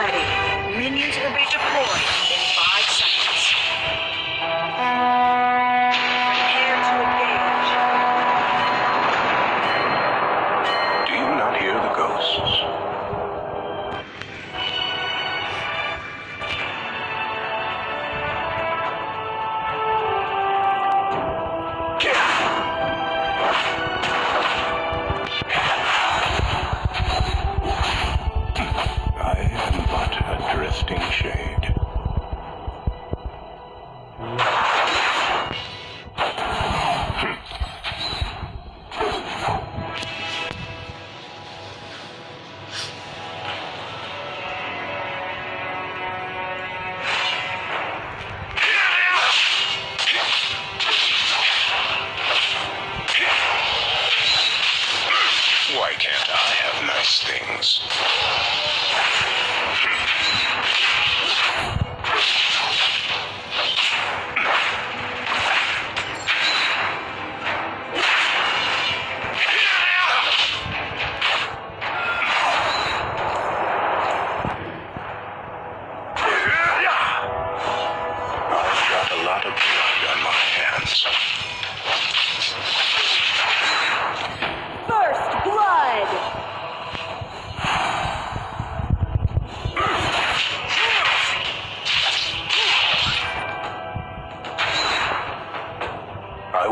ready. Minions will be deployed. distinct shape.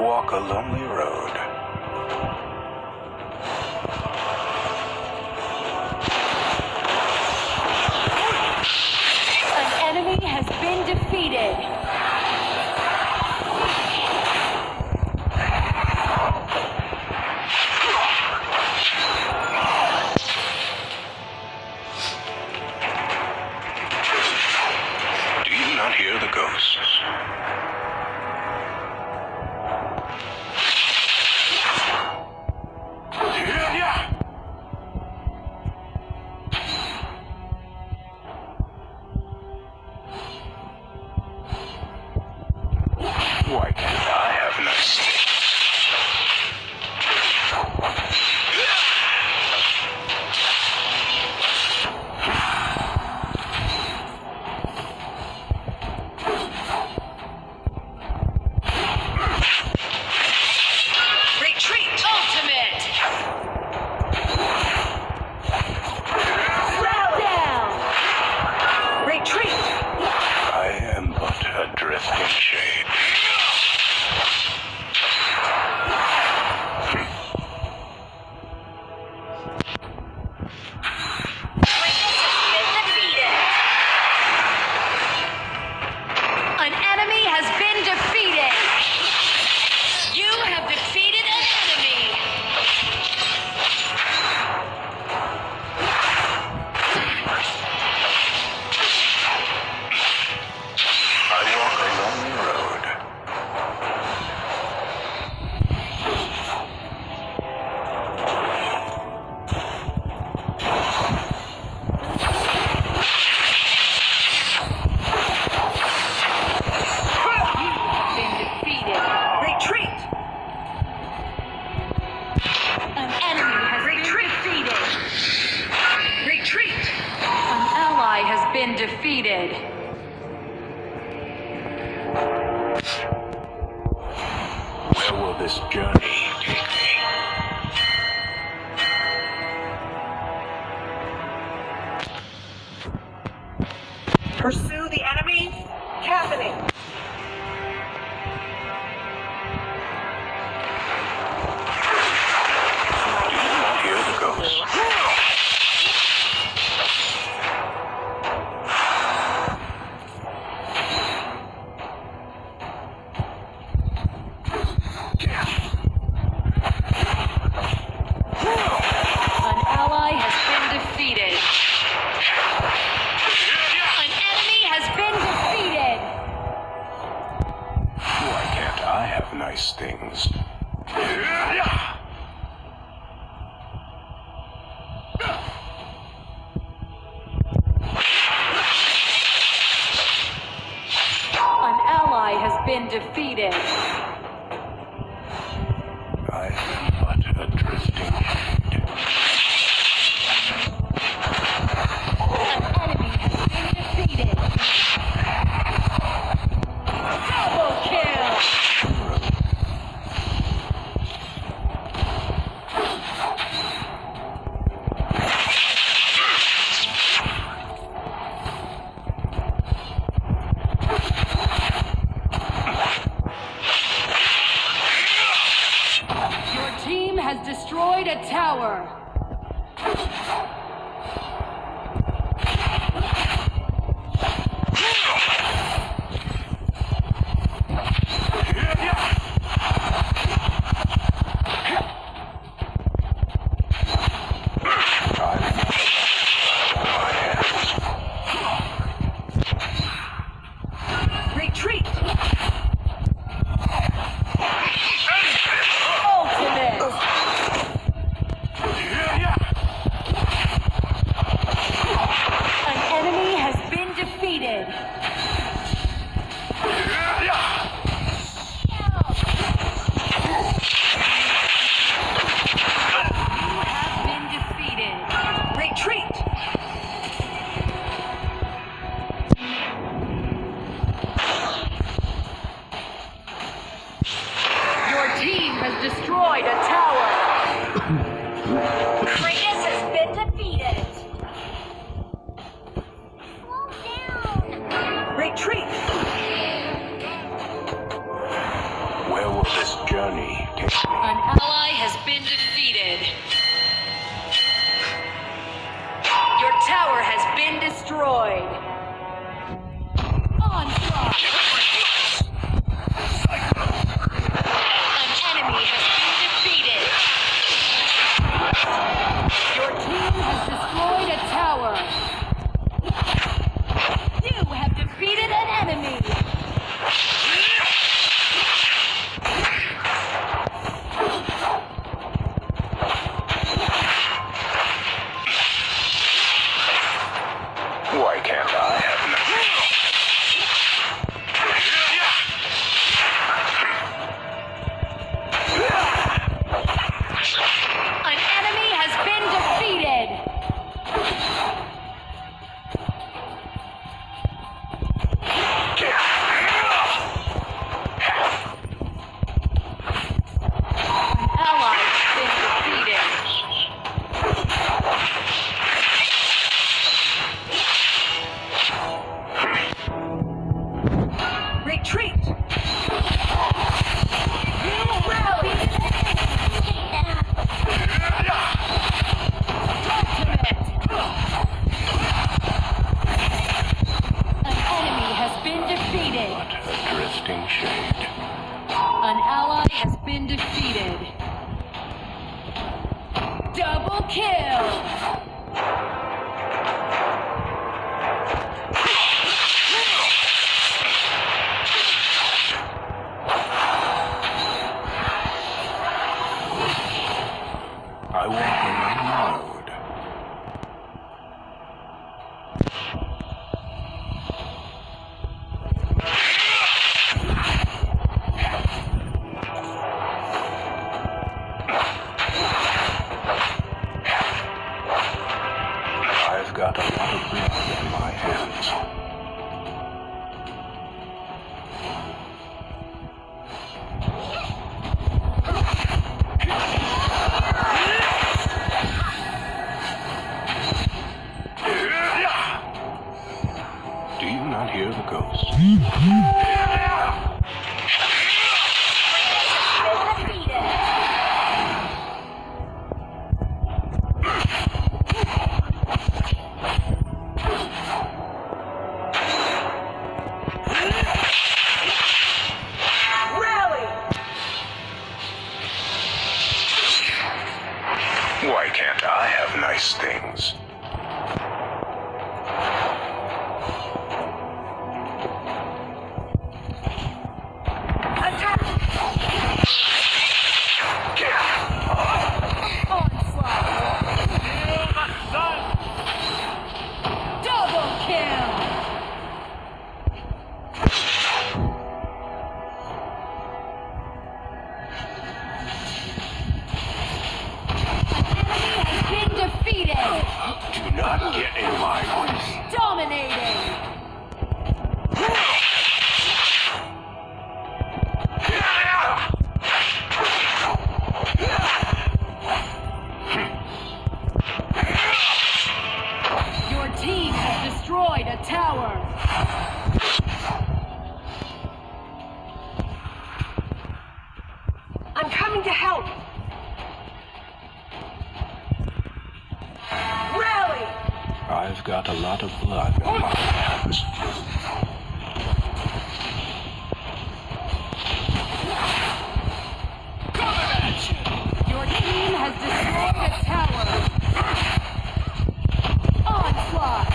walk a lonely road. I have no Pursue the defeated. a lot of blood in my hands. Do you not hear the ghost? these things. Do not get in my way. Dominating! destroyed a tower! a lot of blood on my hands. Your team has destroyed a tower. Onslaught.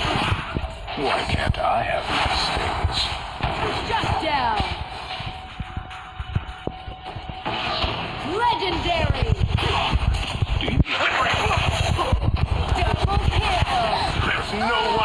Why can't I have these things? Shut down. Não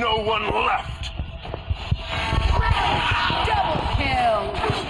no one left. Double kill.